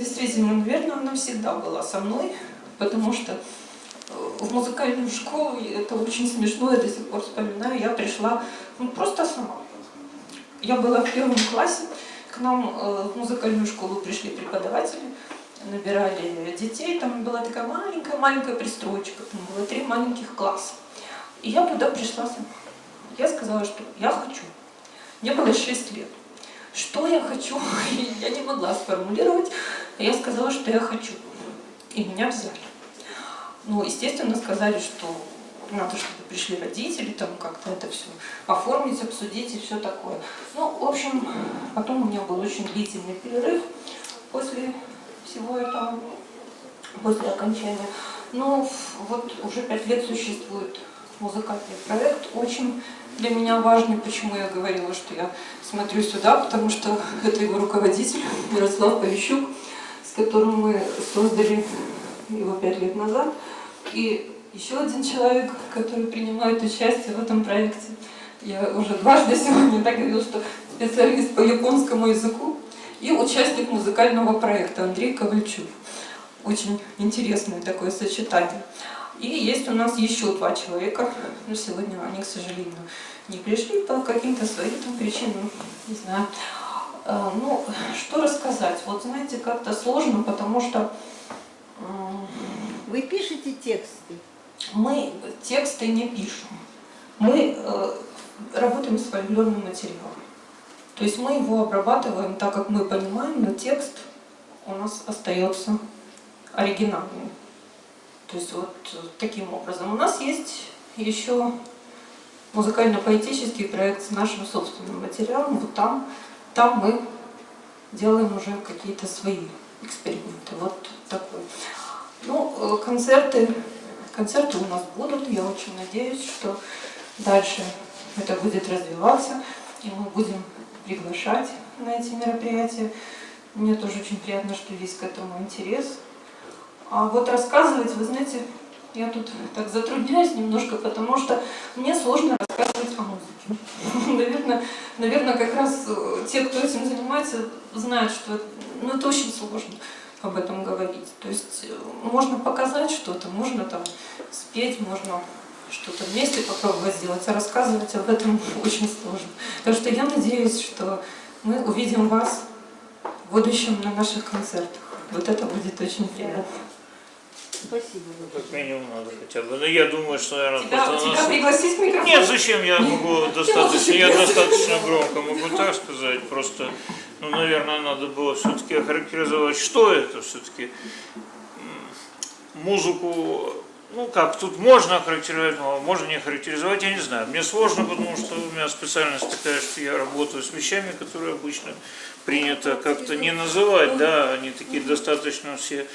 действительно, наверное, она всегда была со мной, потому что э, в музыкальную школу, это очень смешно, я до сих пор вспоминаю, я пришла ну, просто сама. Я была в первом классе, к нам э, в музыкальную школу пришли преподаватели, набирали детей, там была такая маленькая-маленькая пристройка, там было три маленьких класса. И я туда пришла сама. Я сказала, что я хочу. Мне было 6 лет. Что я хочу, я не могла сформулировать. Я сказала, что я хочу. И меня взяли. Ну, естественно, сказали, что надо, чтобы пришли родители, там как-то это все оформить, обсудить и все такое. Ну, в общем, потом у меня был очень длительный перерыв после всего этого, после окончания. Но вот уже пять лет существует музыкальный проект, очень для меня важный, почему я говорила, что я смотрю сюда, потому что это его руководитель Ярослав Полищук, с которым мы создали его пять лет назад. И еще один человек, который принимает участие в этом проекте. Я уже дважды сегодня так говорила, что специалист по японскому языку и участник музыкального проекта Андрей Ковальчук. Очень интересное такое сочетание. И есть у нас еще два человека, но сегодня они, к сожалению, не пришли по каким-то своим там причинам, не знаю. А, ну, что рассказать? Вот знаете, как-то сложно, потому что... Вы пишете тексты? Мы тексты не пишем. Мы э, работаем с фольклорным материалом. То есть мы его обрабатываем так, как мы понимаем, но текст у нас остается оригинальным. То есть вот таким образом. У нас есть еще музыкально-поэтический проект с нашим собственным материалом. Вот там, там мы делаем уже какие-то свои эксперименты. Вот такой. Ну, э, концерты, концерты у нас будут. Я очень надеюсь, что дальше это будет развиваться, и мы будем приглашать на эти мероприятия. Мне тоже очень приятно, что есть к этому интерес. А вот рассказывать, вы знаете, я тут так затрудняюсь немножко, потому что мне сложно рассказывать о музыке. Наверное, наверное, как раз э, те, кто этим занимается, знают, что ну, это очень сложно об этом говорить. То есть э, можно показать что-то, можно там спеть, можно что-то вместе попробовать сделать, а рассказывать об этом очень сложно. Так что я надеюсь, что мы увидим вас в будущем на наших концертах. Вот это будет очень приятно. Спасибо. Ну, как минимум надо хотя бы. Но ну, я думаю, что, наверное, тебя, просто тебя нас... пригласить микрофон? Нет, зачем? Я могу достаточно, я достаточно громко могу так сказать. Просто, ну, наверное, надо было все-таки охарактеризовать, что это все-таки. Музыку, ну как, тут можно охарактеризовать, можно не охарактеризовать, я не знаю. Мне сложно, потому что у меня специальность такая, что я работаю с вещами, которые обычно принято как-то не называть, да, они такие достаточно все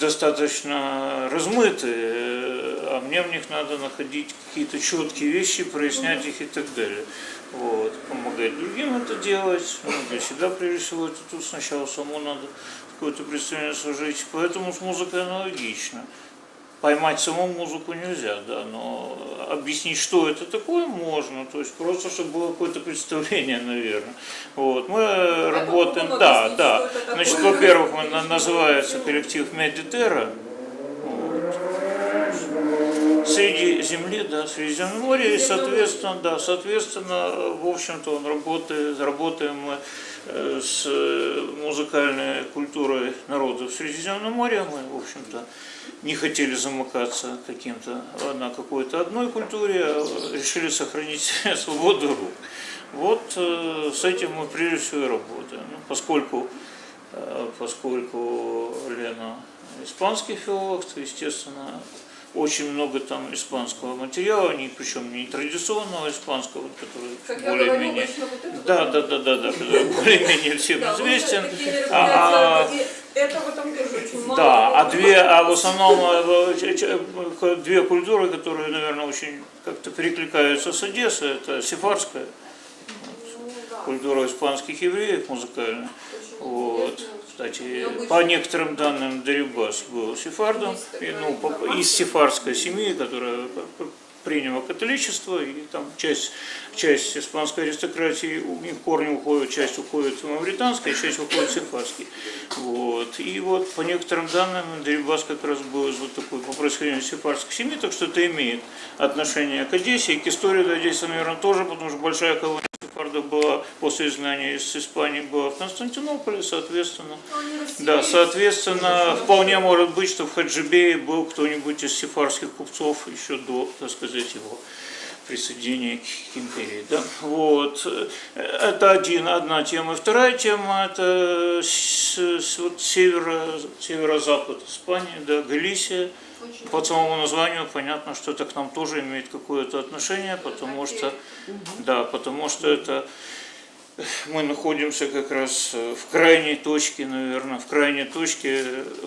достаточно размыты, а мне в них надо находить какие-то четкие вещи, прояснять их и так далее. Вот, помогать другим это делать, ну, для себя прежде всего это тут сначала самому надо какое-то представление сложить, поэтому с музыкой аналогично. Поймать саму музыку нельзя, да, но объяснить, что это такое, можно, то есть просто, чтобы было какое-то представление, наверное. Вот. Мы это работаем, да, да. Значит, во-первых, называется коллектив Медитера, среди земли, да, Средиземноморья, и, соответственно, да, соответственно, в общем-то, он работает, работаем мы э, с музыкальной культурой народов Средиземноморья, мы, в общем-то, не хотели замыкаться каким-то на какой-то одной культуре, а решили сохранить свободу рук. Вот э, с этим мы прежде всего и работаем, ну, поскольку, э, поскольку Лена испанский филолог, то, естественно, очень много там испанского материала, не, причем не традиционного испанского, который более-менее... Да, да, да, да, да, более-менее всем известен. А, а. Да, а две, а в основном э, две культуры, которые, наверное, очень как-то перекликаются с Одессой, это сефарская вот, культура испанских евреев музыкальная. Вот. Кстати, по некоторым данным, Дерибас был сефардом, и, ну, из сефардской семьи, которая приняла католичество, и там часть, часть испанской аристократии, у них корни уходят, часть уходит в мавританской, часть уходит в сефарский. Вот. И вот по некоторым данным Дерибас как раз был вот такой по происхождению сефардской семьи, так что это имеет отношение к Одессе и к истории до Одессы, наверное, тоже, потому что большая колония сефардов была после изгнания из Испании была в Константинополе, соответственно. Да, соответственно, вполне может быть, что в Хаджибее был кто-нибудь из сефарских купцов еще до, так сказать, его присоединения к империи. Да? Вот. Это один, одна тема. И вторая тема – это с, с- вот северо, северо-запад Испании, да, Галисия. По самому названию понятно, что это к нам тоже имеет какое-то отношение, потому что, да, потому что это мы находимся как раз э, в крайней точке, наверное, в крайней точке,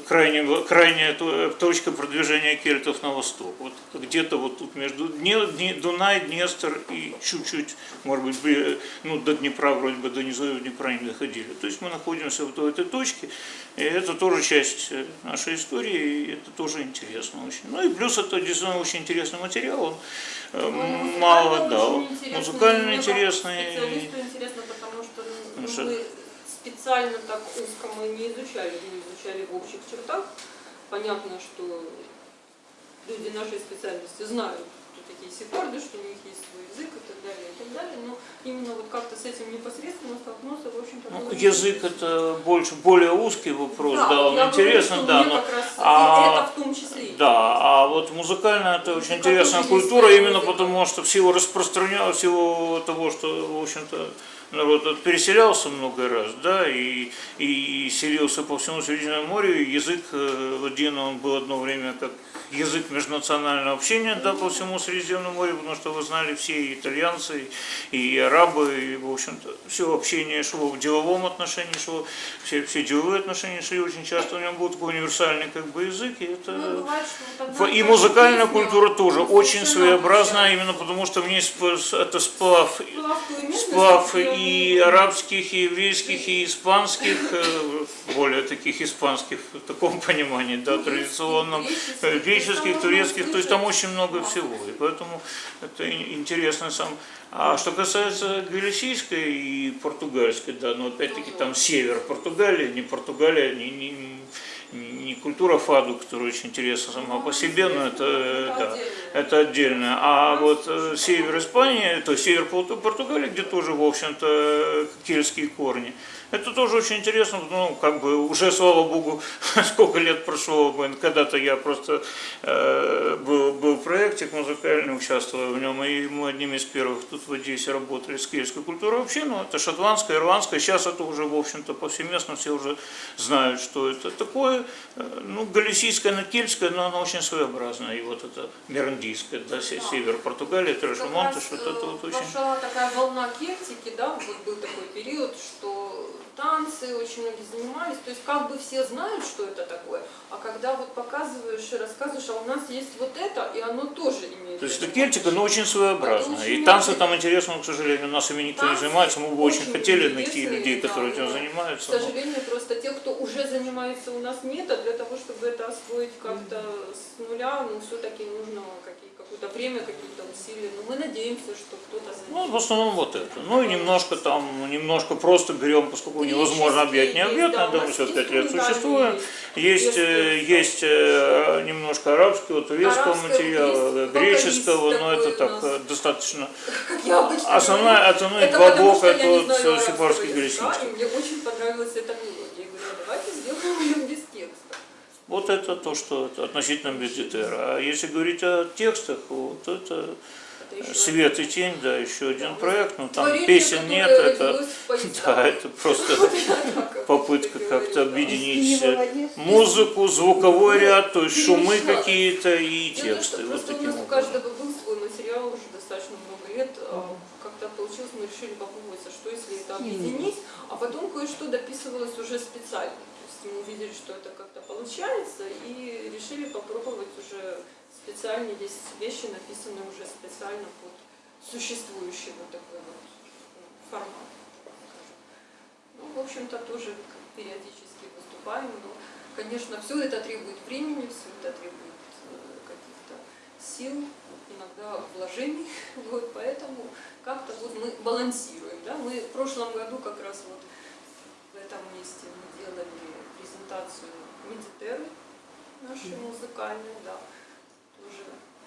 крайне, крайняя то- точка продвижения кельтов на восток. Вот где-то вот тут между Дунай, Днестр и чуть-чуть, может быть, ну, до Днепра, вроде бы до низов Днепра не доходили. То есть мы находимся вот в этой точке, и это тоже часть э, нашей истории, и это тоже интересно очень. Ну и плюс это действительно очень интересный материал, он э, Ну, мало, да, музыкально как интересный. Что- мы специально так узко мы не изучали, мы изучали в общих чертах. Понятно, что люди нашей специальности знают, кто такие сефарды, что у них есть свой язык и так далее, и так далее. Но именно вот как-то с этим непосредственно столкнуться, в общем-то, Ну, язык очень это больше, более узкий вопрос, да, он я говорю, интересно, да, но раз а, это в том числе. да, а вот музыкальная это очень как интересная культура, именно музыка. потому что в силу распространя, в силу того, что, в общем-то, народ переселялся много раз, да, и, и селился по всему Средиземному морю, и язык э, один, он был одно время как язык межнационального общения, да, по всему Средиземному морю, потому что вы знали все и итальянцы, и арабы, и, в общем-то, все общение шло в деловом отношении, шло, все, все деловые отношения шли очень часто, у него был такой универсальный как бы язык, и это... Ну, бывает, что И музыкальная культура тоже очень своеобразная, именно потому что в ней это сплав, Сплав и арабских, и еврейских, и испанских, э, более таких испанских в таком понимании, да, традиционном, греческих, турецких, то есть там очень много всего, и поэтому это интересно сам. А что касается галисийской и португальской, да, но опять-таки там север Португалии, не Португалия, не, не, не- культура фаду, которая очень интересна сама по себе, но это, э, да, это отдельно. А вот э, север Испании, то есть север Порту- Португалии, где тоже, в общем-то, кельтские корни, это тоже очень интересно, ну, как бы уже, слава богу, сколько лет прошло, когда-то я просто э, был, был в проекте музыкальный, участвовал в нем, и мы одними из первых тут в Одессе работали с кельтской культурой. Вообще, ну, это шотландская, ирландская, сейчас это уже, в общем-то, повсеместно, все уже знают, что это такое, ну, галисийская, она кельтская, но она очень своеобразная, и вот это мерандийская, да, се- север Португалии, раз, вот это э, вот очень... Пошла такая волна кельтики, да, вот был такой период, что танцы очень многие занимались, то есть как бы все знают, что это такое, а когда вот показываешь и рассказываешь, а у нас есть вот это, и оно тоже имеет. То есть это кельтика, но очень своеобразная. Это И очень танцы очень- там интересно, но, к сожалению, у нас ими никто не занимается. Мы бы очень очень хотели найти людей, да, которые этим но, К занимаются. но- сожалению, просто тех, занимается, у нас нет, а для того, чтобы это освоить как-то с нуля, ну, все-таки нужно какое-то время, какие-то усилия. Но мы надеемся, что кто-то Ну, займется. в основном вот это. Ну и немножко там, немножко просто берем, поскольку невозможно объять необъятное, да, у да, мы нас 65 лет существуем. Есть, э, Есть, есть э, немножко арабского, турецкого материала, греческого, но это так э, достаточно. Основная, основной это я это не вот галисийский. и мне очень понравилась эта мелодия. Вот это то, что это относительно бюджетера. А если говорить о текстах, вот это Свет и тень, да, еще один проект, но там творение, песен нет, это, да, это просто попытка как-то да. объединить музыку, звуковой ряд, то есть шумы какие-то и тексты. Вот таким нас у каждого был свой материал уже достаточно много лет. а Как-то получилось, мы решили попробовать, а что если это объединить, а потом кое-что дописывалось уже специально. Есть мы увидели, что это как-то получается, и решили попробовать уже специально. Есть вещи, написанные уже специально под существующий вот такой вот ну, формат. Ну, в общем-то, тоже периодически выступаем, но, конечно, все это требует времени, все это требует э, каких-то сил, иногда вложений, вот, поэтому как-то вот мы балансируем, да, мы в прошлом году как раз вот в этом месте мы делали презентацию наши музыкальные, да. Тоже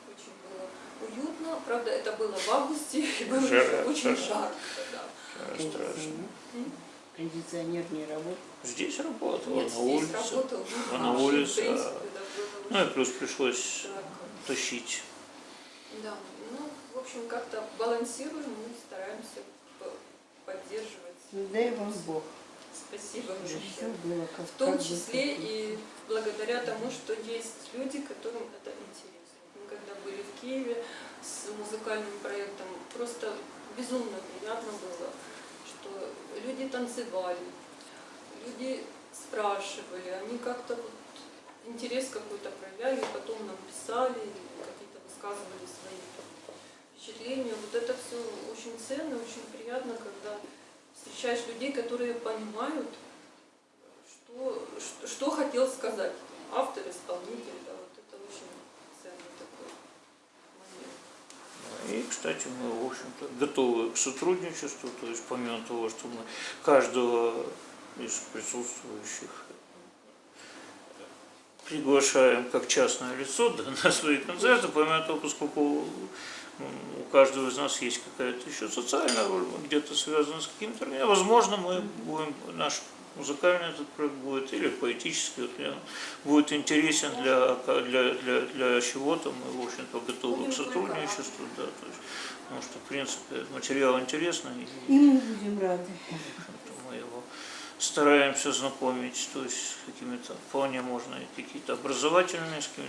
очень было уютно. Правда, это было в августе, и было Жара, очень жарко, да. Страшно. Кондиционер не работает. Здесь работала, Нет, на здесь улице. работал. а на улице, принципе, а- да, было Ну и плюс пришлось жарко. тащить. Да, ну, в общем, как-то балансируем и стараемся по- поддерживать. Дай вам Бог, Спасибо чтобы все большое. было как В том числе и благодаря тому, что есть люди, которым это интересно. Мы когда были в Киеве с музыкальным проектом, просто безумно приятно было, что люди танцевали, люди спрашивали, они как-то вот интерес какой-то проявляли, потом нам писали, какие-то высказывали свои впечатления. Вот это все очень ценно, очень приятно, когда встречаешь людей, которые понимают, что, что, что хотел сказать автор, исполнитель. Да, вот это очень ценный такой момент. И, кстати, мы, в общем-то, готовы к сотрудничеству, то есть помимо того, что мы каждого из присутствующих приглашаем как частное лицо да, на свои концерты, помимо того, поскольку у каждого из нас есть какая-то еще социальная роль, где-то связаны с каким-то, организацией. возможно, мы будем, наш музыкальный этот проект будет или поэтический, вот, будет интересен для, для, для, для чего-то, мы, в общем-то, готовы к сотрудничеству, да, то есть, потому что, в принципе, материал интересный, И мы будем рады. Стараемся знакомить, то есть какими-то вполне можно и какие-то образовательные, с какими